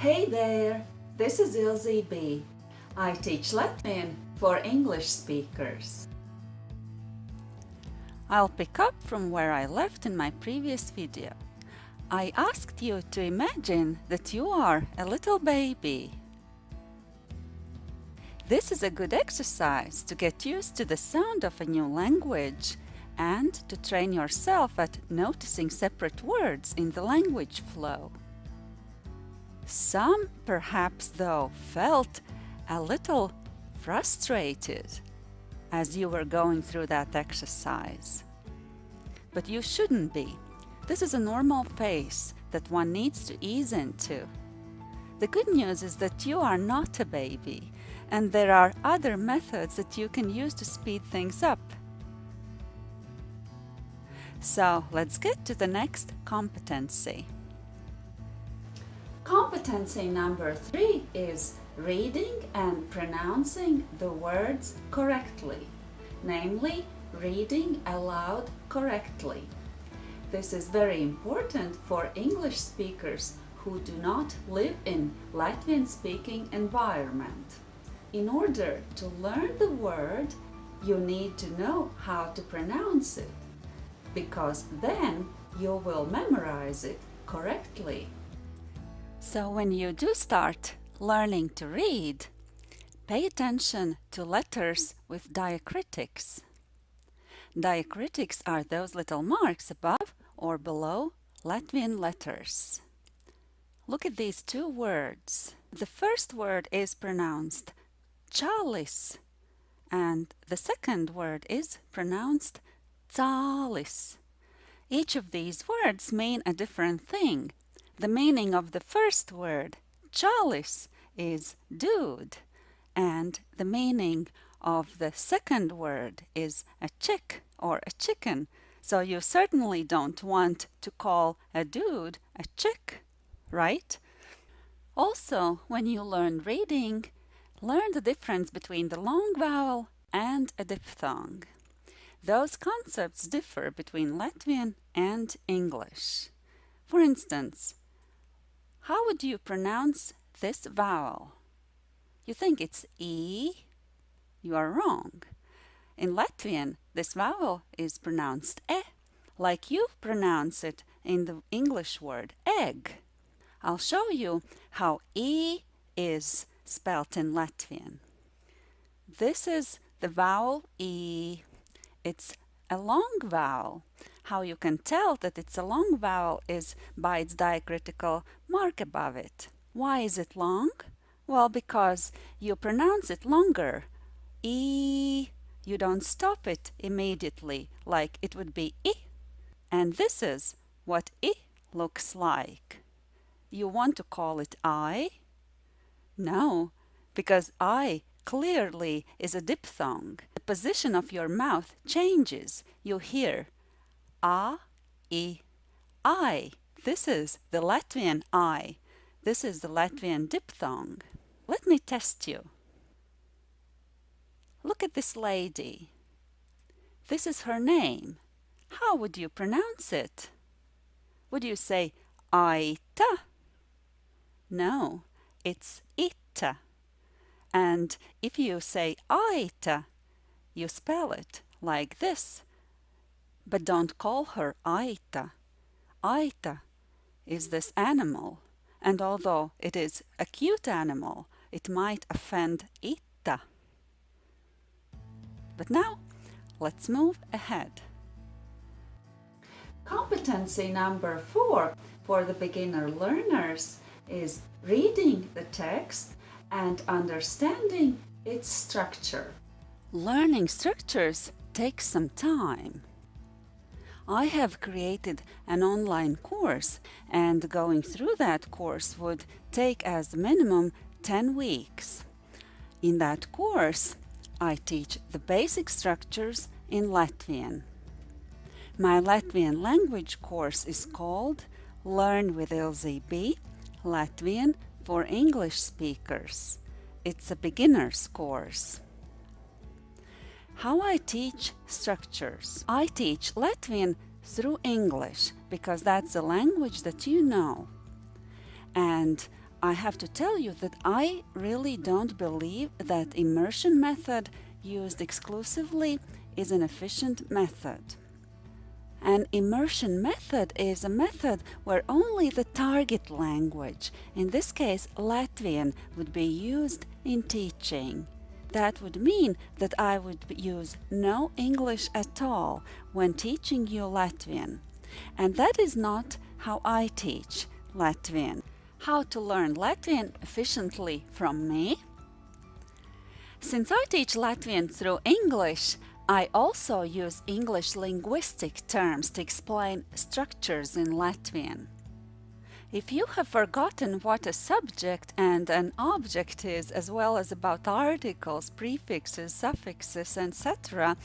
Hey there, this is Ilze B. I teach Latvian for English speakers. I'll pick up from where I left in my previous video. I asked you to imagine that you are a little baby. This is a good exercise to get used to the sound of a new language and to train yourself at noticing separate words in the language flow. Some, perhaps though, felt a little frustrated as you were going through that exercise. But you shouldn't be. This is a normal phase that one needs to ease into. The good news is that you are not a baby and there are other methods that you can use to speed things up. So let's get to the next competency. Competency number three is reading and pronouncing the words correctly, namely reading aloud correctly. This is very important for English speakers who do not live in Latvian speaking environment. In order to learn the word, you need to know how to pronounce it because then you will memorize it correctly. So when you do start learning to read, pay attention to letters with diacritics. Diacritics are those little marks above or below Latvian letters. Look at these two words. The first word is pronounced chalis and the second word is pronounced Calis. Each of these words mean a different thing. The meaning of the first word, chalis, is dude, and the meaning of the second word is a chick or a chicken. So you certainly don't want to call a dude a chick, right? Also, when you learn reading, learn the difference between the long vowel and a diphthong. Those concepts differ between Latvian and English. For instance, how would you pronounce this vowel? You think it's E? You are wrong. In Latvian, this vowel is pronounced E, like you pronounce it in the English word egg. I'll show you how E is spelt in Latvian. This is the vowel E it's a long vowel. How you can tell that it's a long vowel is by its diacritical mark above it. Why is it long? Well, because you pronounce it longer. E. You don't stop it immediately like it would be I. And this is what I looks like. You want to call it I? No, because I clearly is a diphthong position of your mouth changes. You hear a, i, I. This is the Latvian I. This is the Latvian diphthong. Let me test you. Look at this lady. This is her name. How would you pronounce it? Would you say Aita? No, it's Ita. And if you say Aita, you spell it like this. But don't call her Aita. Aita is this animal, and although it is a cute animal, it might offend Ita. But now, let's move ahead. Competency number four for the beginner learners is reading the text and understanding its structure. Learning structures takes some time. I have created an online course and going through that course would take as minimum 10 weeks. In that course, I teach the basic structures in Latvian. My Latvian language course is called Learn with Ilze B Latvian for English speakers. It's a beginner's course. How I teach structures. I teach Latvian through English because that's the language that you know. And I have to tell you that I really don't believe that immersion method used exclusively is an efficient method. An immersion method is a method where only the target language, in this case Latvian, would be used in teaching. That would mean that I would use no English at all when teaching you Latvian. And that is not how I teach Latvian. How to learn Latvian efficiently from me? Since I teach Latvian through English, I also use English linguistic terms to explain structures in Latvian. If you have forgotten what a subject and an object is, as well as about articles, prefixes, suffixes, etc.,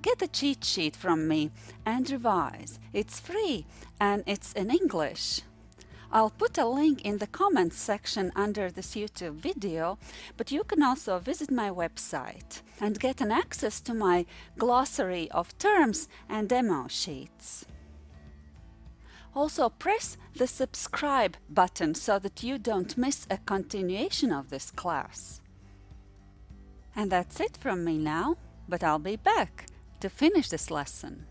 get a cheat sheet from me and revise. It's free and it's in English. I'll put a link in the comments section under this YouTube video, but you can also visit my website and get an access to my glossary of terms and demo sheets. Also press the subscribe button so that you don't miss a continuation of this class. And that's it from me now, but I'll be back to finish this lesson.